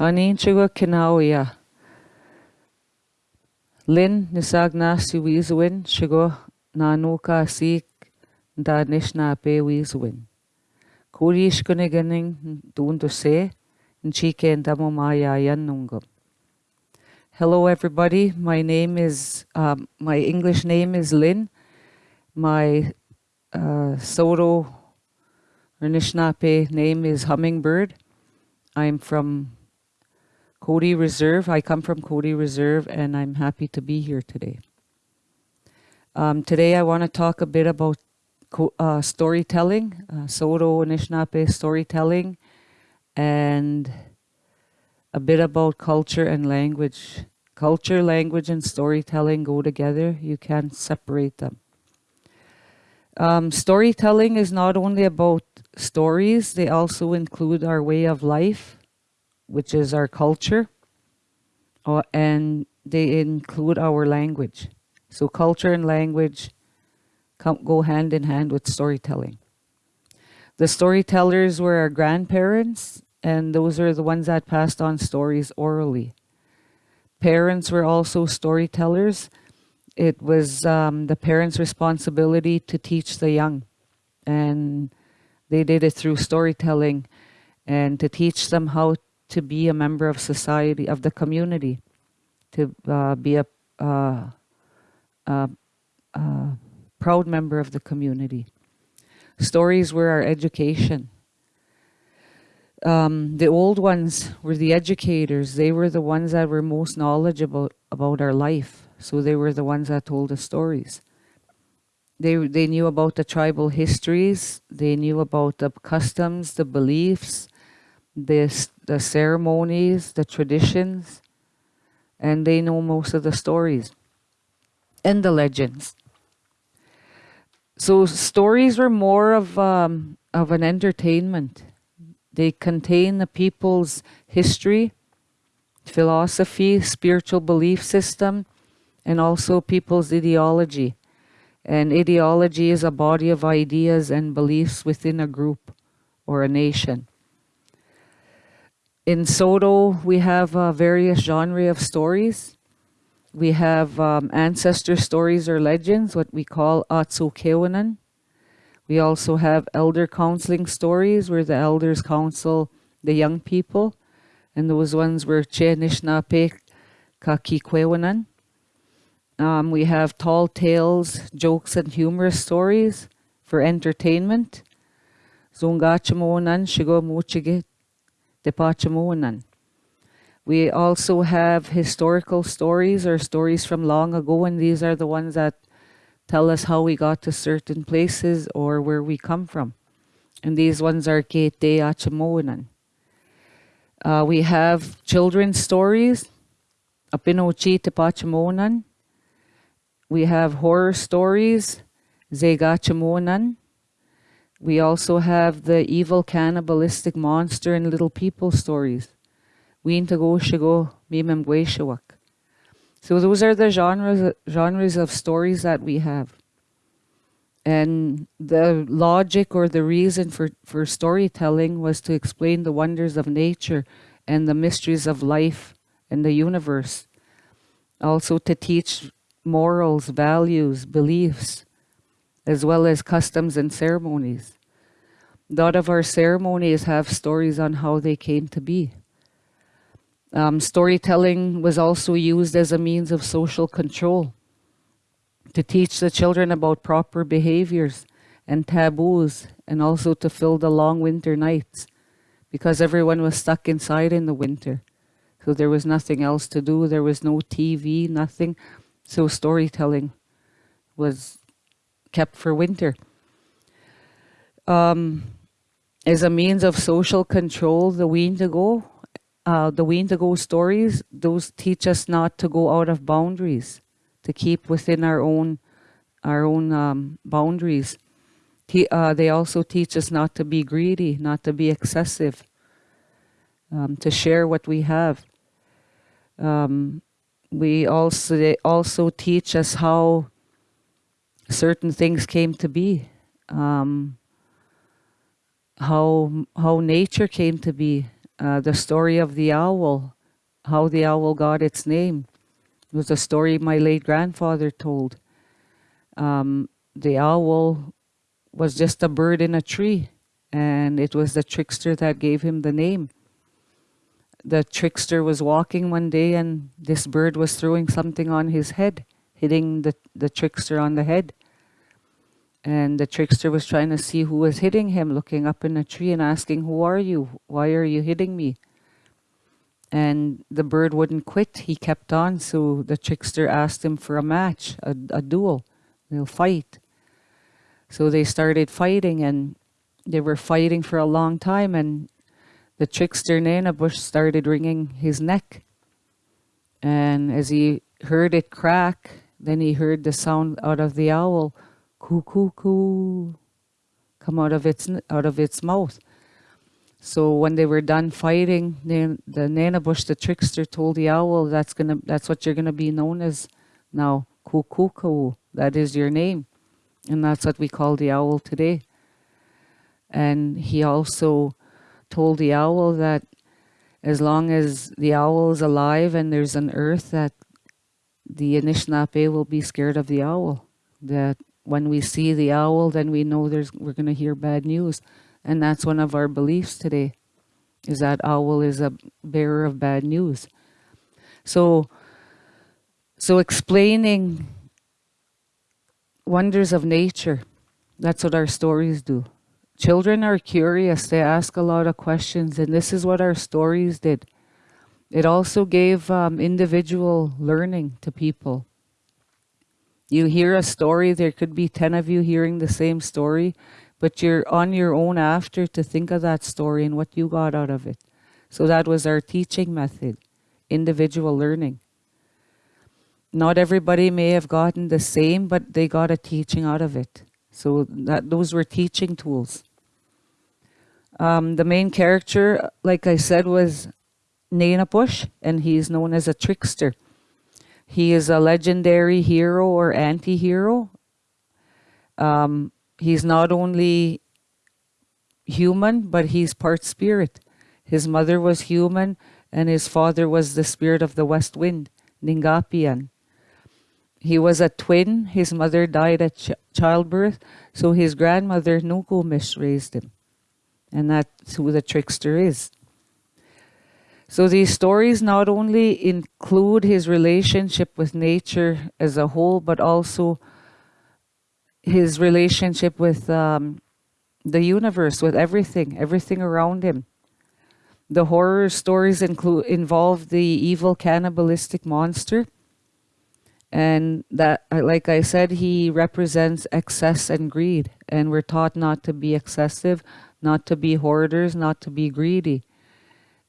Anin chigo kinawia. Lin nisag na si wizwin chigo na nuka sik da nishna pe wizwin. Kurish kuniganing dundu se nchike ndamo maya yanungum. Hello everybody, my name is, um, my English name is Lynn. My uh, Saulteaux or Nishnape name is Hummingbird. I'm from Cote Reserve. I come from Cote Reserve and I'm happy to be here today. Um, today I want to talk a bit about uh, storytelling, uh, Saulteaux Anishinaabe storytelling, and a bit about culture and language. Culture, language, and storytelling go together. You can't separate them. Um, storytelling is not only about stories, they also include our way of life, which is our culture, uh, and they include our language. So culture and language come, go hand in hand with storytelling. The storytellers were our grandparents, and those are the ones that passed on stories orally. Parents were also storytellers, it was um, the parents' responsibility to teach the young. And they did it through storytelling and to teach them how to be a member of society, of the community, to uh, be a, uh, uh, uh, proud member of the community. Stories were our education. Um, the old ones were the educators. They were the ones that were most knowledgeable about our life. So they were the ones that told the stories. They, they knew about the tribal histories. They knew about the customs, the beliefs, the, the ceremonies, the traditions, and they know most of the stories and the legends. So stories were more of, um, of an entertainment. They contain the people's history, philosophy, spiritual belief system, and also people's ideology. And ideology is a body of ideas and beliefs within a group or a nation. In Saulteaux, we have uh, various genre of stories. We have um, ancestor stories or legends, what we call Atsu Kewanan. We also have elder counseling stories where the elders counsel the young people. And those ones were Che Nishnape Kakikwewanan. Um, we have tall tales, jokes, and humorous stories for entertainment. Zungachamonan shigo depachamonan. We also have historical stories or stories from long ago, and these are the ones that tell us how we got to certain places or where we come from. And these ones are Kete Achamonan. Uh, we have children's stories, Apinochi Tepachamonan, we have horror stories, Zegachamonan. We also have the evil cannibalistic monster and little people stories. So those are the genres genres of stories that we have. And the logic or the reason for, for storytelling was to explain the wonders of nature and the mysteries of life and the universe. Also to teach morals, values, beliefs, as well as customs and ceremonies. A lot of our ceremonies have stories on how they came to be. Um, storytelling was also used as a means of social control to teach the children about proper behaviors and taboos and also to fill the long winter nights because everyone was stuck inside in the winter. So there was nothing else to do. There was no TV, nothing. So storytelling was kept for winter. Um, as a means of social control, the Windigo, uh, the Windigo stories, those teach us not to go out of boundaries, to keep within our own, our own um, boundaries. uh, they also teach us not to be greedy, not to be excessive, um, to share what we have. Um, we also they also teach us how certain things came to be, um, how how nature came to be, uh, the story of the owl, how the owl got its name. It was a story my late grandfather told. Um, the owl was just a bird in a tree, and it was the trickster that gave him the name. The trickster was walking one day, and this bird was throwing something on his head, hitting the, the trickster on the head. And the trickster was trying to see who was hitting him, looking up in a tree and asking, Who are you? Why are you hitting me? And the bird wouldn't quit. He kept on. So the trickster asked him for a match, a, a duel. They'll fight. So they started fighting and they were fighting for a long time. And the trickster Nanabush started wringing his neck. And as he heard it crack, then he heard the sound out of the owl coo coo coo come out of its out of its mouth. So when they were done fighting, the, the Nanabush, the trickster, told the owl, "That's gonna, that's what you're gonna be known as now, coo. That is your name, and that's what we call the owl today." And he also told the owl that as long as the owl is alive and there's an earth, that the Anishinaabe will be scared of the owl. That when we see the owl, then we know there's we're going to hear bad news. And that's one of our beliefs today, is that owl is a bearer of bad news. So, so explaining wonders of nature, that's what our stories do. Children are curious, they ask a lot of questions, and this is what our stories did. It also gave um, individual learning to people. You hear a story, there could be 10 of you hearing the same story, but you're on your own after to think of that story and what you got out of it. So that was our teaching method, individual learning. Not everybody may have gotten the same, but they got a teaching out of it. So that those were teaching tools. Um, the main character, like I said, was Nanabush, and he is known as a trickster. He is a legendary hero or anti-hero. Um, he's not only human, but he's part spirit. His mother was human and his father was the spirit of the west wind, Ningapian. He was a twin. His mother died at ch childbirth, so his grandmother, Nukumish, raised him. And that's who the trickster is. So these stories not only include his relationship with nature as a whole, but also his relationship with um, the universe, with everything, everything around him. The horror stories include involve the evil cannibalistic monster. And that, like I said, he represents excess and greed. And we're taught not to be excessive, not to be hoarders, not to be greedy.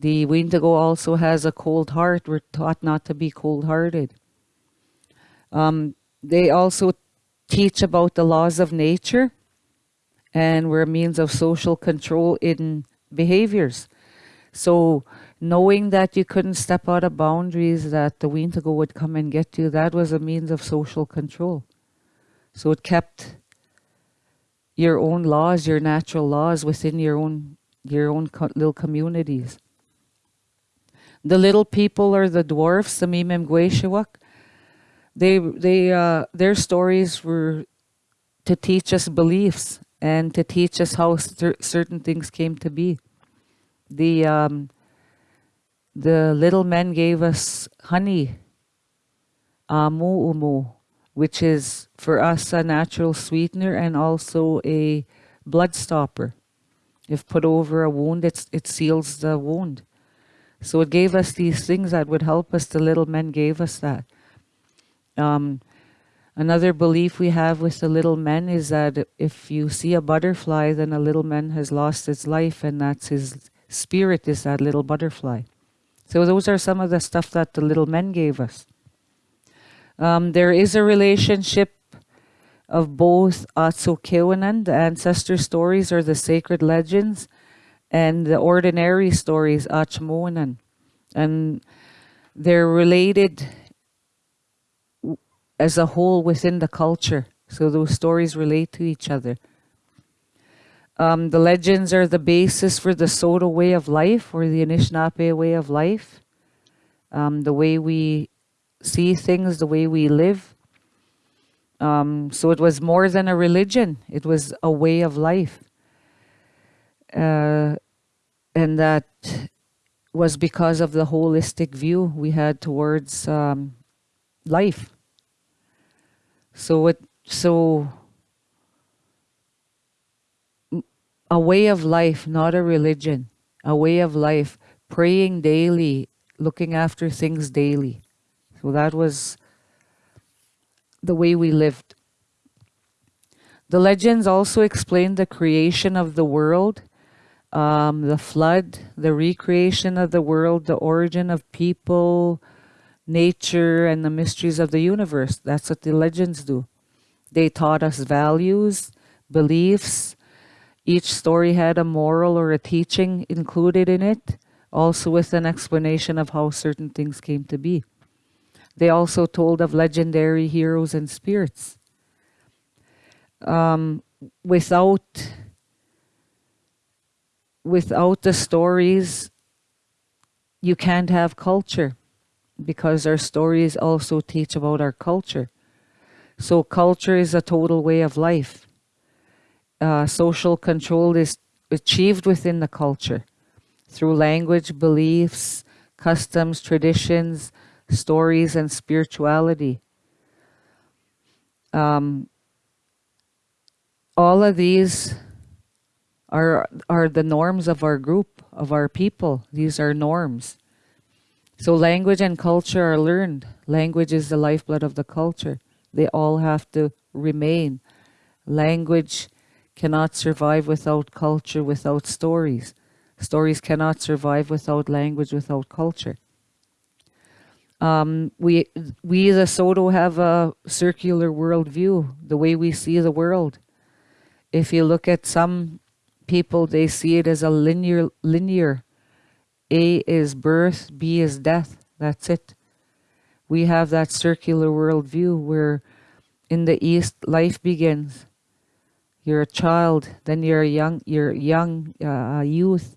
The Wendigo also has a cold heart. We're taught not to be cold-hearted. Um, they also teach about the laws of nature and we're a means of social control in behaviors. So knowing that you couldn't step out of boundaries, that the Wendigo would come and get you, that was a means of social control. So it kept your own laws, your natural laws within your own your own co little communities. The little people are the dwarfs, the Mimim They, they, uh, their stories were to teach us beliefs and to teach us how cer certain things came to be. The, um, the little men gave us honey, amu umu, which is for us a natural sweetener and also a blood stopper. If put over a wound, it's, it seals the wound. So it gave us these things that would help us. The little men gave us that. Um, another belief we have with the little men is that if you see a butterfly, then a little man has lost its life and that's his spirit is that little butterfly. So those are some of the stuff that the little men gave us. Um, there is a relationship of both Atsukewanan, the ancestor stories or the sacred legends, and the ordinary stories, Achmonan. And they're related as a whole within the culture. So those stories relate to each other. Um, the legends are the basis for the Saulteaux way of life or the Anishinaabe way of life. Um, the way we see things, the way we live. Um, so it was more than a religion, it was a way of life. Uh, and that was because of the holistic view we had towards um, life. So it so a way of life, not a religion, a way of life, praying daily, looking after things daily. So that was the way we lived. The legends also explain the creation of the world, um, the flood, the recreation of the world, the origin of people, nature, and the mysteries of the universe. That's what the legends do. They taught us values, beliefs. Each story had a moral or a teaching included in it, also with an explanation of how certain things came to be. They also told of legendary heroes and spirits. Um, without without the stories, you can't have culture because our stories also teach about our culture. So culture is a total way of life. Uh, social control is achieved within the culture through language, beliefs, customs, traditions, stories, and spirituality. Um, all of these are are the norms of our group, of our people. These are norms. So language and culture are learned. Language is the lifeblood of the culture. They all have to remain. Language cannot survive without culture, without stories. Stories cannot survive without language, without culture. Um, we, we the Saulteaux have a circular worldview, the way we see the world. If you look at some people, they see it as a linear, linear. A is birth, B is death. That's it we have that circular worldview where in the East life begins. You're a child, then you're a young, you're young uh, youth,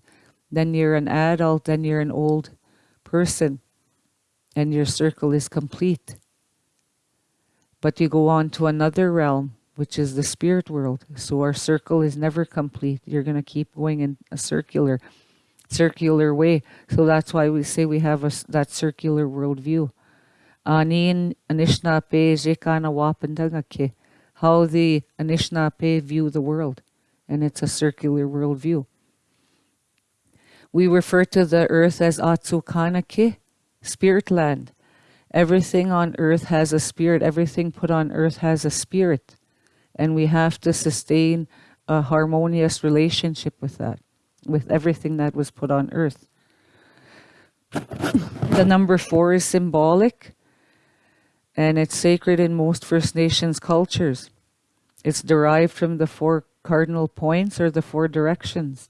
then you're an adult, then you're an old person, and your circle is complete. But you go on to another realm, which is the spirit world. So our circle is never complete. You're going to keep going in a circular, circular way. So that's why we say we have a, that circular worldview anin how the Anishinaabe view the world. And it's a circular worldview. We refer to the earth as Atsukanake, spirit land. Everything on earth has a spirit. Everything put on earth has a spirit. And we have to sustain a harmonious relationship with that, with everything that was put on earth. the number four is symbolic and it's sacred in most First Nations cultures. It's derived from the four cardinal points or the four directions.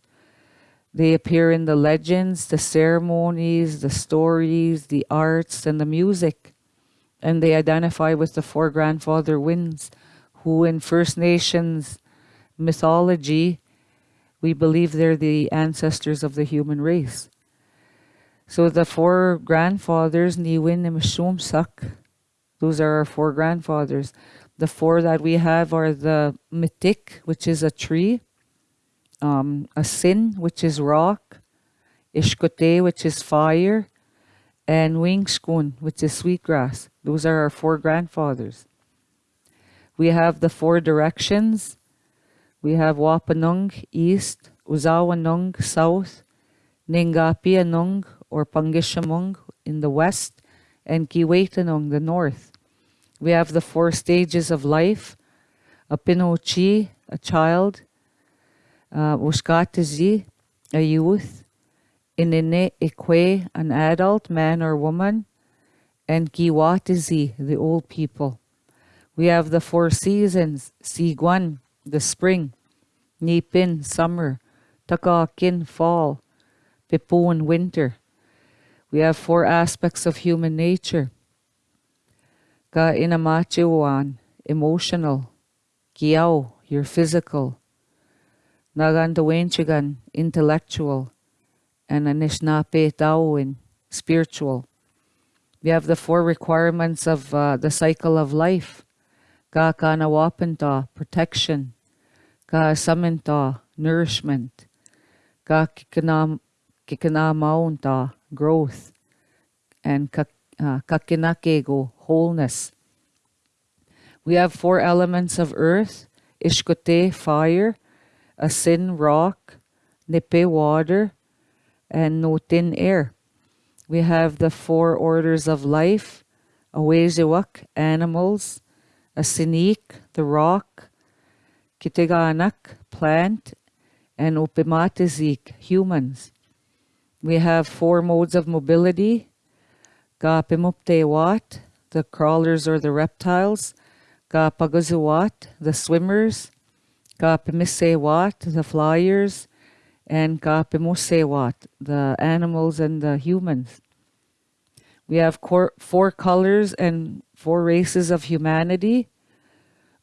They appear in the legends, the ceremonies, the stories, the arts, and the music. And they identify with the four grandfather winds, who in First Nations mythology, we believe they're the ancestors of the human race. So the four grandfathers, Niwin and Mishumsak, those are our four grandfathers. The four that we have are the mitik, which is a tree, um, a sin, which is rock, ishkote, which is fire, and wingskun, which is sweetgrass. Those are our four grandfathers. We have the four directions. We have Wapanung, east, Uzawanung, south, Ningapianung, or Pangishamung, in the west, and Kiwetanong, the north. We have the four stages of life, a pinochi, a child, uh, a youth, inene ikwe, an adult, man or woman, and giwatizi, the old people. We have the four seasons, siguan, the spring, nipin, summer, takakin, fall, pipun, winter. We have four aspects of human nature. Ka inamachiwan, emotional. Kiao, your physical. Nagandawenchigan, intellectual, and Anishinaabe Daoin, spiritual. We have the four requirements of uh, the cycle of life. Ka kanawapanta, protection. Ka saminta, nourishment. Ka kikanam, kikanamaunta, growth. And uh, kakinakego, wholeness. We have four elements of earth. Ishkote, fire. Asin, rock. Nipe, water. And Notin, air. We have the four orders of life, Aweziwak, animals, Asinik, the rock, Kitiganak, plant, and Upimatizik, humans. We have four modes of mobility, Gapimuptewat, the crawlers or the reptiles, Gapagazuwat, the swimmers, Gapimisewat, the flyers, and Kapimusewat, the animals and the humans. We have four colors and four races of humanity.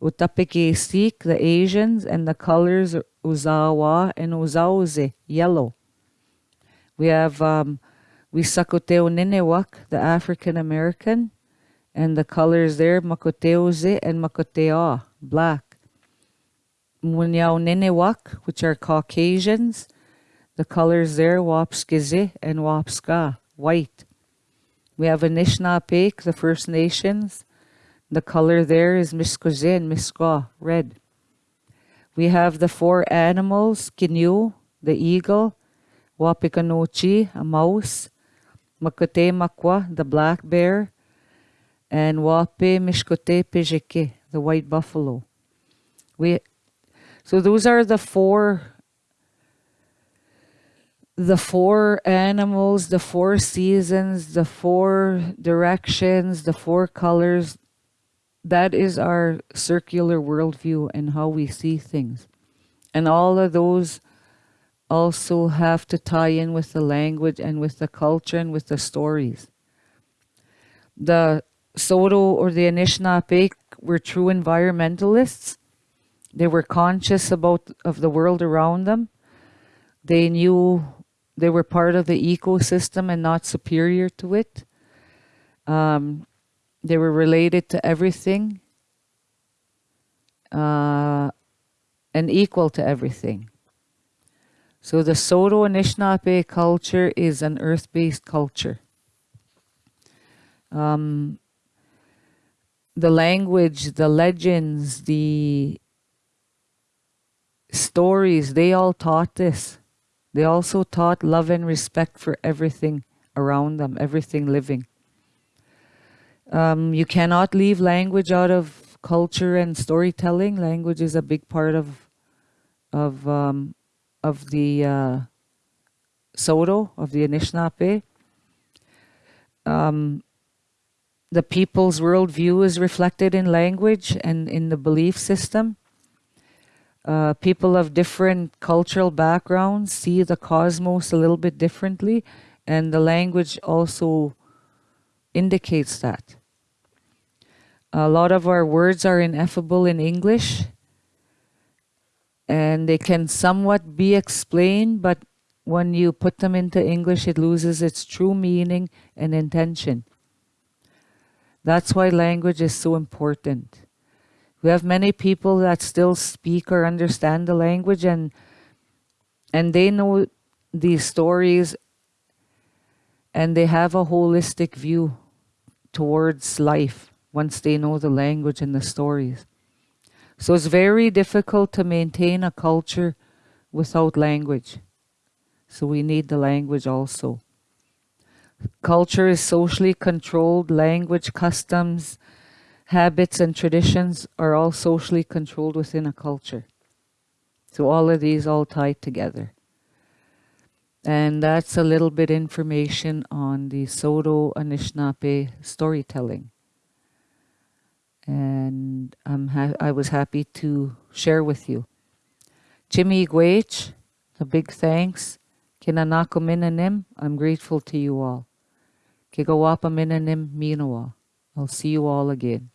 Utapikisik, the Asians, and the colors Uzawa and Uzauze, yellow. We have um, Wisakoteo Ninewak, the African American, and the colors there, Makoteuze and Makotea, black. Munyao Ninewak, which are Caucasians, the colors there, Wapskizi and Wapska, white. We have Anishinaabe, the First Nations. The color there is Miskoze and Miskwa, red. We have the four animals, Kinyu, the eagle, Wapikanochi, a mouse, Makote Makwa, the black bear, and Wape Mishkote Pejeke, the white buffalo. We, so those are the four the four animals, the four seasons, the four directions, the four colors, that is our circular worldview and how we see things. And all of those also have to tie in with the language and with the culture and with the stories. The Saulteaux or the Anishinaabe were true environmentalists. They were conscious about of the world around them. They knew they were part of the ecosystem and not superior to it. Um, they were related to everything uh, and equal to everything. So the Saulteaux Anishinaabe culture is an earth-based culture. Um, the language, the legends, the stories, they all taught this. They also taught love and respect for everything around them, everything living. Um, you cannot leave language out of culture and storytelling. Language is a big part of of um, of the uh, Saulteaux, of the Anishinaabe. Um, the people's worldview is reflected in language and in the belief system. Uh, people of different cultural backgrounds see the cosmos a little bit differently, and the language also indicates that. A lot of our words are ineffable in English, and they can somewhat be explained, but when you put them into English, it loses its true meaning and intention. That's why language is so important. We have many people that still speak or understand the language and and they know these stories and they have a holistic view towards life once they know the language and the stories. So it's very difficult to maintain a culture without language. So we need the language also. Culture is socially controlled, language, customs, habits and traditions are all socially controlled within a culture. So all of these all tied together. And that's a little bit information on the Saulteaux Anishinaabe storytelling. And I'm I was happy to share with you. Chi-miigwech, a big thanks. Kinanako Minanim, I'm grateful to you all. Kigawapa Minanim Minawa. I'll see you all again.